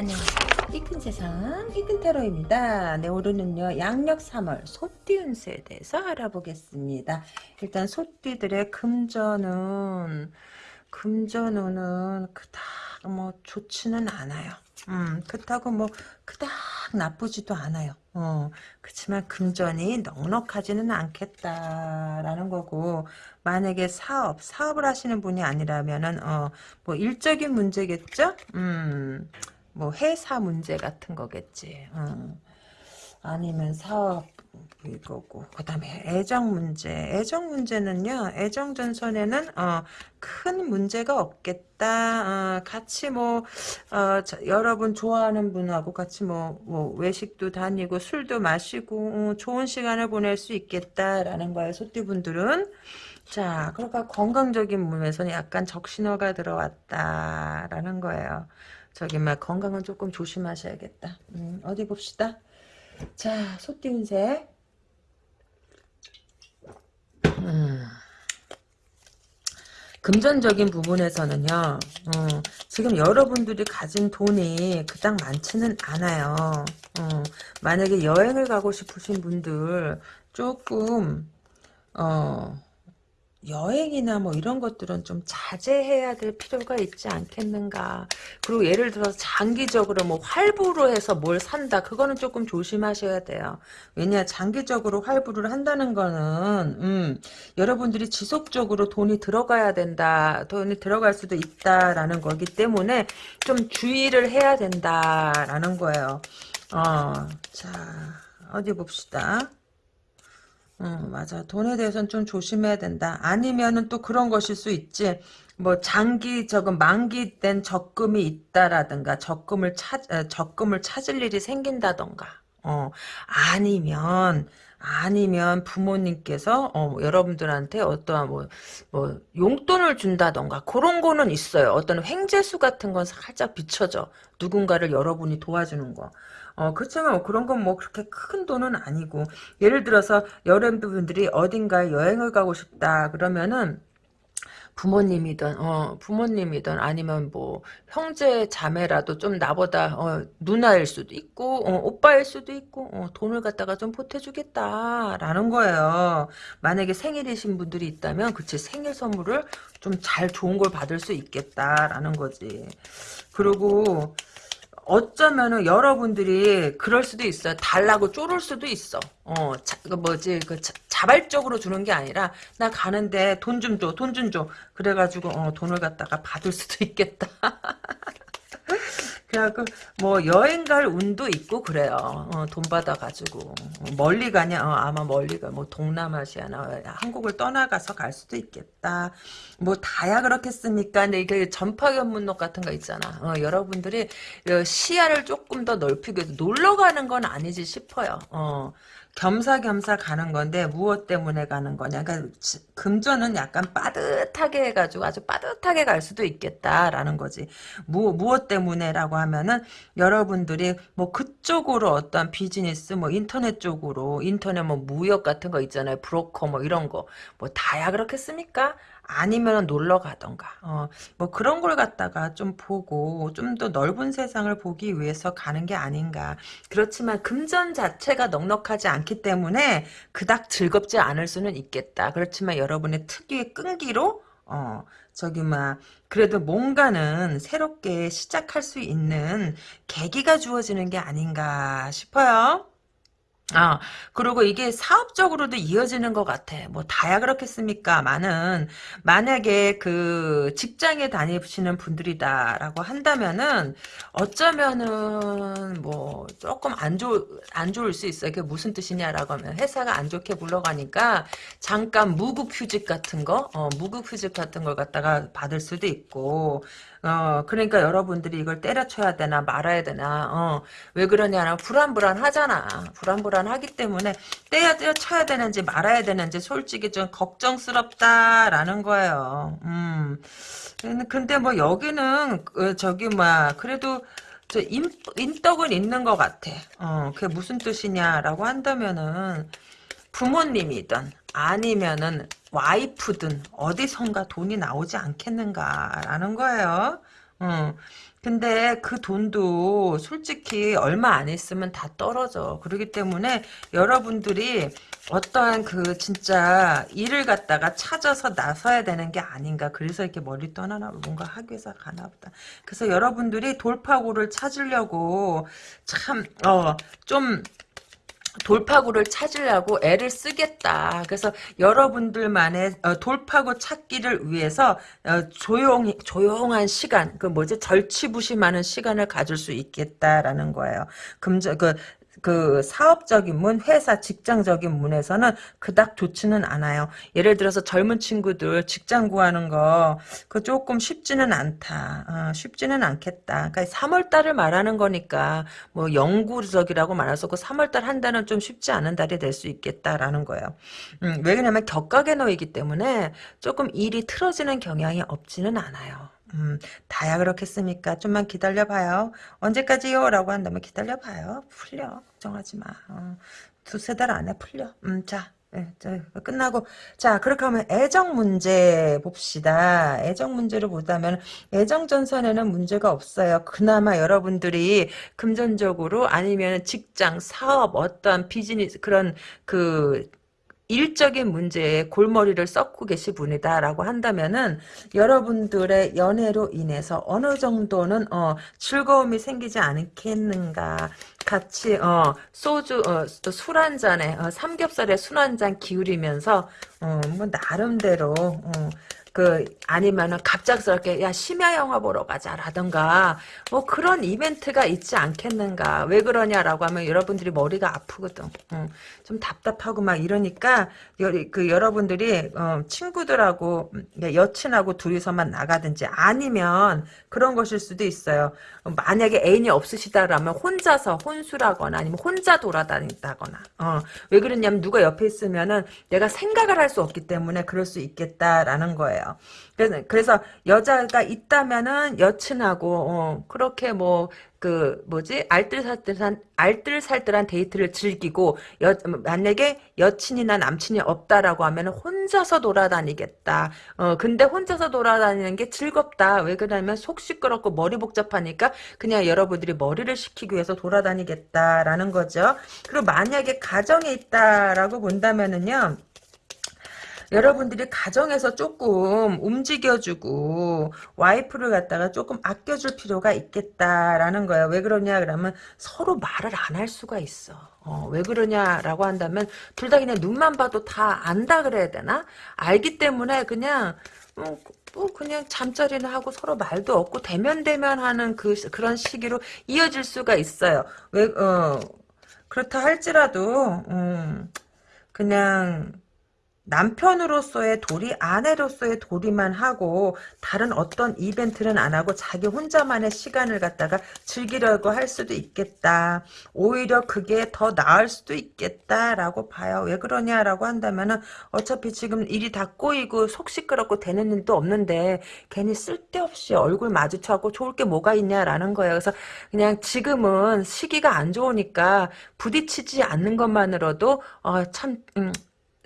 안녕하세요. 이큰 세상 이큰 테러입니다. 네 오늘은요 양력 3월 소띠 운세에 대해서 알아보겠습니다. 일단 소띠들의 금전은 금전운은 그닥 뭐 좋지는 않아요. 음 그렇다고 뭐 그닥 나쁘지도 않아요. 어 그렇지만 금전이 넉넉하지는 않겠다라는 거고 만약에 사업 사업을 하시는 분이 아니라면은 어 뭐 일적인 문제겠죠. 음. 뭐 회사 문제 같은 거겠지. 어. 아니면 사업 이거고 그 다음에 애정 문제. 애정 문제는요. 애정 전선에는 어, 큰 문제가 없겠다. 어, 같이 뭐 어, 자, 여러분 좋아하는 분하고 같이 뭐, 뭐 외식도 다니고 술도 마시고 어, 좋은 시간을 보낼 수 있겠다라는 거예요. 소띠분들은. 자, 그러니까 건강적인 몸에서는 약간 적신호가 들어왔다라는 거예요. 저기 막 건강은 조금 조심하셔야겠다. 음, 어디 봅시다. 자, 소띠 운세. 음. 금전적인 부분에서는요, 어, 지금 여러분들이 가진 돈이 그닥 많지는 않아요. 어, 만약에 여행을 가고 싶으신 분들 조금 어, 여행이나 뭐 이런 것들은 좀 자제해야 될 필요가 있지 않겠는가. 그리고 예를 들어서 장기적으로 뭐 활부로 해서 뭘 산다. 그거는 조금 조심하셔야 돼요. 왜냐 장기적으로 활부를 한다는 거는 음, 여러분들이 지속적으로 돈이 들어가야 된다. 돈이 들어갈 수도 있다라는 거기 때문에 좀 주의를 해야 된다라는 거예요. 어, 자 어디 봅시다. 어, 맞아. 돈에 대해서는 좀 조심해야 된다. 아니면은 또 그런 것일 수 있지. 뭐 장기 적금 만기된 적금이 있다라든가 적금을 찾 어, 적금을 찾을 일이 생긴다던가. 어 아니면 아니면 부모님께서 어, 여러분들한테 어떠한 뭐, 뭐 용돈을 준다던가 그런 거는 있어요. 어떤 횡재수 같은 건 살짝 비춰져. 누군가를 여러분이 도와주는 거. 어, 그렇지만 뭐 그런 건 뭐 그렇게 큰 돈은 아니고 예를 들어서 여러분들이 어딘가에 여행을 가고 싶다 그러면은 부모님이든 어 부모님이든 아니면 뭐 형제 자매라도 좀 나보다 어 누나일 수도 있고 어 오빠일 수도 있고 어 돈을 갖다가 좀 보태주겠다라는 거예요. 만약에 생일이신 분들이 있다면 그치 생일 선물을 좀 잘 좋은 걸 받을 수 있겠다라는 거지. 그리고 어쩌면은 여러분들이 그럴 수도 있어요. 달라고 쪼를 수도 있어. 어, 자, 그 뭐지, 그 자, 발적으로 주는 게 아니라 나 가는데 돈 좀 줘, 돈 좀 줘. 그래가지고 어, 돈을 갖다가 받을 수도 있겠다. 그래갖고 뭐 여행 갈 운도 있고 그래요. 어, 돈 받아가지고 멀리 가냐? 어, 아마 멀리 가. 뭐 동남아시아나 한국을 떠나가서 갈 수도 있겠다. 뭐 다야 그렇겠습니까? 근데 이게 전파 견문록 같은 거 있잖아. 어, 여러분들이 시야를 조금 더 넓히기 위해서 놀러 가는 건 아니지 싶어요. 어. 겸사겸사 가는 건데 무엇 때문에 가는 거냐. 그러니까 금전은 약간 빠듯하게 해가지고 아주 빠듯하게 갈 수도 있겠다라는 거지. 무, 무엇 때문에라고 하면은 여러분들이 뭐 그쪽으로 어떤 비즈니스 뭐 인터넷 쪽으로 인터넷 뭐 무역 같은 거 있잖아요. 브로커 뭐 이런 거 뭐 다야 그렇겠습니까? 아니면 놀러 가던가 어, 뭐 그런 걸 갖다가 좀 보고 좀 더 넓은 세상을 보기 위해서 가는 게 아닌가 그렇지만 금전 자체가 넉넉하지 않기 때문에 그닥 즐겁지 않을 수는 있겠다 그렇지만 여러분의 특유의 끈기로 어 저기 막 그래도 뭔가는 새롭게 시작할 수 있는 계기가 주어지는 게 아닌가 싶어요. 아, 그리고 이게 사업적으로도 이어지는 것 같아. 뭐, 다야 그렇겠습니까? 많은, 만약에 그 직장에 다니시는 분들이다라고 한다면은, 어쩌면은, 뭐, 조금 안 좋, 안 좋을 수 있어요. 그게 무슨 뜻이냐라고 하면, 회사가 안 좋게 굴러가니까, 잠깐 무급휴직 같은 거, 어, 무급휴직 같은 걸 갖다가 받을 수도 있고, 어, 그러니까 여러분들이 이걸 때려쳐야 되나 말아야 되나, 어, 왜 그러냐면 불안불안하잖아. 불안불안하기 때문에 때려 때려쳐야 되는지 말아야 되는지 솔직히 좀 걱정스럽다라는 거예요. 음. 근데 뭐 여기는 그 저기 뭐 그래도 저 인, 인덕은 있는 것 같아. 어, 그게 무슨 뜻이냐라고 한다면은 부모님이든 아니면은 와이프든 어디선가 돈이 나오지 않겠는가라는 거예요. 어, 근데 그 돈도 솔직히 얼마 안 있으면 다 떨어져. 그렇기 때문에 여러분들이 어떠한 그 진짜 일을 갖다가 찾아서 나서야 되는 게 아닌가. 그래서 이렇게 머리 떠나나 뭔가 하기 위해서 가나 보다. 그래서 여러분들이 돌파구를 찾으려고 참, 어, 좀, 돌파구를 찾으려고 애를 쓰겠다. 그래서 여러분들만의 어, 돌파구 찾기를 위해서 어, 조용 조용한 시간, 그 뭐지 절치부심하는 시간을 가질 수 있겠다라는 거예요. 금전 그 그 사업적인 문, 회사, 직장적인 문에서는 그닥 좋지는 않아요. 예를 들어서 젊은 친구들 직장 구하는 거, 그 조금 쉽지는 않다. 어, 쉽지는 않겠다. 그러니까 3월달을 말하는 거니까, 뭐, 영구적이라고 말해서 그 3월달 한 달은 좀 쉽지 않은 달이 될 수 있겠다라는 거예요. 음, 왜냐면 격각에 놓이기 때문에 조금 일이 틀어지는 경향이 없지는 않아요. 음, 다야 그렇겠습니까? 좀만 기다려봐요. 언제까지요? 라고 한다면 기다려봐요. 풀려. 걱정하지 마. 어, 두세 달 안에 풀려. 음, 자, 네, 끝나고 자 그렇게 하면 애정 문제 봅시다 애정 문제를 보자면 애정 전선에는 문제가 없어요 그나마 여러분들이 금전적으로 아니면 직장 사업 어떠한 비즈니스 그런 그 일적인 문제에 골머리를 썩고 계신 분이다라고 한다면은 여러분들의 연애로 인해서 어느 정도는 어, 즐거움이 생기지 않겠는가? 같이 어, 소주 어, 술한 잔에 어, 삼겹살에 술 한 잔 기울이면서 어, 뭐 나름대로 어, 그 아니면은 갑작스럽게 야 심야 영화 보러 가자라던가 뭐 그런 이벤트가 있지 않겠는가? 왜 그러냐라고 하면 여러분들이 머리가 아프거든. 어, 좀 답답하고 막 이러니까 그 여러분들이 어, 친구들하고 여친하고 둘이서만 나가든지 아니면 그런 것일 수도 있어요. 만약에 애인이 없으시다라면 혼자서 혼수라거나 아니면 혼자 돌아다닌다거나 어, 왜 그러냐면 누가 옆에 있으면은 내가 생각을 할 수 없기 때문에 그럴 수 있겠다라는 거예요 거예요. 그래서, 그래서 여자가 있다면은 여친하고 어, 그렇게 뭐 그 뭐지 알뜰살뜰한 알뜰살뜰한 데이트를 즐기고 여, 만약에 여친이나 남친이 없다라고 하면 혼자서 돌아다니겠다. 어 근데 혼자서 돌아다니는 게 즐겁다. 왜 그러냐면 속 시끄럽고 머리 복잡하니까 그냥 여러분들이 머리를 식히기 위해서 돌아다니겠다라는 거죠. 그리고 만약에 가정에 있다라고 본다면은요. 여러분들이 가정에서 조금 움직여주고 와이프를 갖다가 조금 아껴줄 필요가 있겠다라는 거예요. 왜 그러냐 그러면 서로 말을 안 할 수가 있어. 어, 왜 그러냐라고 한다면 둘 다 그냥 눈만 봐도 다 안다 그래야 되나? 알기 때문에 그냥 어, 뭐 그냥 잠자리는 하고 서로 말도 없고 대면 대면하는 그 그런 시기로 이어질 수가 있어요. 왜 어, 그렇다 할지라도 음, 그냥 남편으로서의 도리, 아내로서의 도리만 하고 다른 어떤 이벤트는 안 하고 자기 혼자만의 시간을 갖다가 즐기려고 할 수도 있겠다. 오히려 그게 더 나을 수도 있겠다라고 봐요. 왜 그러냐라고 한다면은 어차피 지금 일이 다 꼬이고 속 시끄럽고 되는 일도 없는데 괜히 쓸데없이 얼굴 마주쳐고 좋을 게 뭐가 있냐라는 거예요. 그래서 그냥 지금은 시기가 안 좋으니까 부딪히지 않는 것만으로도 어, 참 음,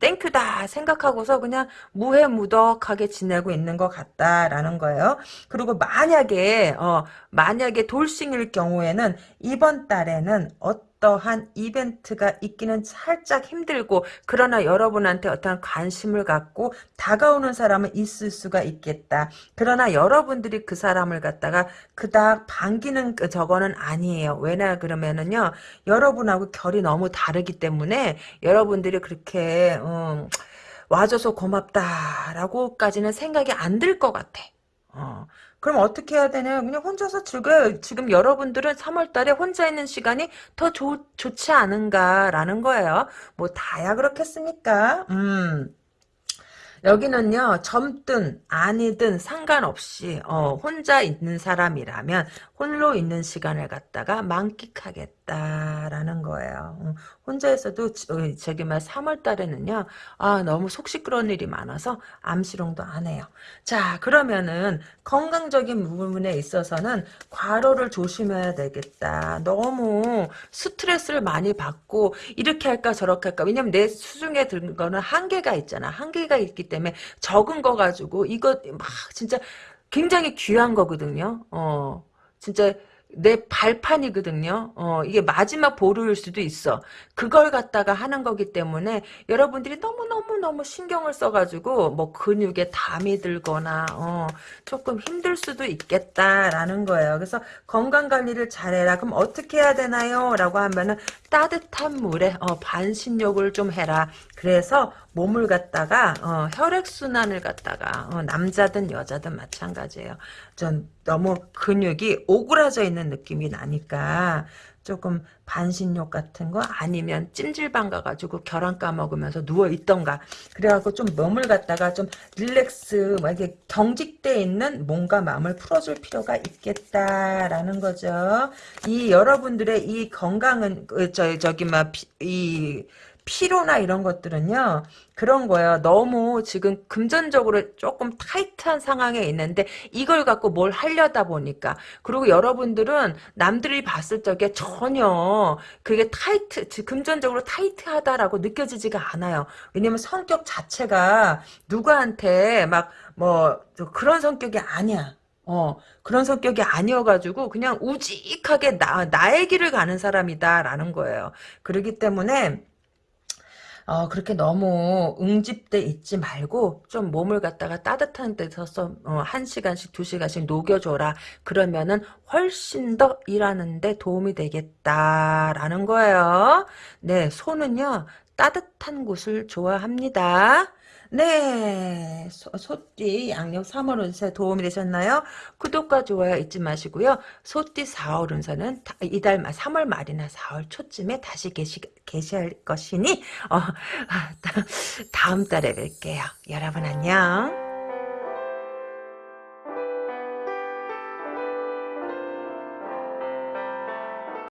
땡큐다 생각하고서 그냥 무해무덕하게 지내고 있는 것 같다라는 거예요. 그리고 만약에 어 만약에 돌싱일 경우에는 이번 달에는 어떤 어떠한 이벤트가 있기는 살짝 힘들고 그러나 여러분한테 어떠한 관심을 갖고 다가오는 사람은 있을 수가 있겠다. 그러나 여러분들이 그 사람을 갖다가 그닥 반기는 그 저거는 아니에요. 왜냐 그러면은요. 여러분하고 결이 너무 다르기 때문에 여러분들이 그렇게 음, 와줘서 고맙다라고까지는 생각이 안 들 것 같아. 어. 그럼 어떻게 해야 되냐? 그냥 혼자서 즐겨요. 지금 여러분들은 3월 달에 혼자 있는 시간이 더 좋, 좋지 않은가라는 거예요. 뭐 다야 그렇겠습니까? 음. 여기는요 젊든 아니든 상관없이 어, 혼자 있는 사람이라면 홀로 있는 시간을 갖다가 만끽하겠다라는 거예요. 음, 혼자서도 어, 저기 말 3월 달에는요. 아 너무 속 시끄러운 일이 많아서 암시롱도 안 해요. 자 그러면은 건강적인 부분에 있어서는 과로를 조심해야 되겠다. 너무 스트레스를 많이 받고 이렇게 할까 저렇게 할까. 왜냐면 내 수중에 든 거는 한계가 있잖아. 한계가 있기 때문에 적은 거 가지고 이거 막 진짜 굉장히 귀한 거거든요. 어. 진짜 내 발판이거든요. 어, 이게 마지막 보루일 수도 있어. 그걸 갖다가 하는 거기 때문에 여러분들이 너무너무너무 신경을 써가지고 뭐 근육에 담이 들거나 어, 조금 힘들 수도 있겠다라는 거예요. 그래서 건강관리를 잘해라. 그럼 어떻게 해야 되나요? 라고 하면은 따뜻한 물에 어, 반신욕을 좀 해라. 그래서 몸을 갖다가 어, 혈액순환을 갖다가 어, 남자든 여자든 마찬가지예요. 전 너무 근육이 오그라져 있는 느낌이 나니까 조금 반신욕 같은 거 아니면 찜질방 가가지고 계란 까먹으면서 누워있던가 그래갖고 좀 갖다가 좀 릴렉스 막 이렇게 경직돼 있는 몸과 마음을 풀어줄 필요가 있겠다라는 거죠. 이 여러분들의 이 건강은 그, 저 저기 막이 피로나 이런 것들은요 그런 거예요. 너무 지금 금전적으로 조금 타이트한 상황에 있는데 이걸 갖고 뭘 하려다 보니까. 그리고 여러분들은 남들이 봤을 적에 전혀 그게 타이트 금전적으로 타이트하다라고 느껴지지가 않아요. 왜냐면 성격 자체가 누구한테 막 뭐 그런 성격이 아니야. 어, 그런 성격이 아니어가지고, 그냥 우직하게 나, 나의 길을 가는 사람이다라는 거예요. 그렇기 때문에, 어, 그렇게 너무 응집돼 있지 말고 좀 몸을 갖다가 따뜻한 데서 어, 한 시간씩 두 시간씩 녹여줘라. 그러면은 훨씬 더 일하는데 도움이 되겠다라는 거예요. 네, 소는요 따뜻한 곳을 좋아합니다. 네, 소, 소띠 양력 3월 운세 도움이 되셨나요? 구독과 좋아요 잊지 마시고요. 소띠 4월 운세는 이달 말 3월 말이나 4월 초쯤에 다시 계시, 계시할 것이니 어, 다음 달에 뵐게요. 여러분 안녕.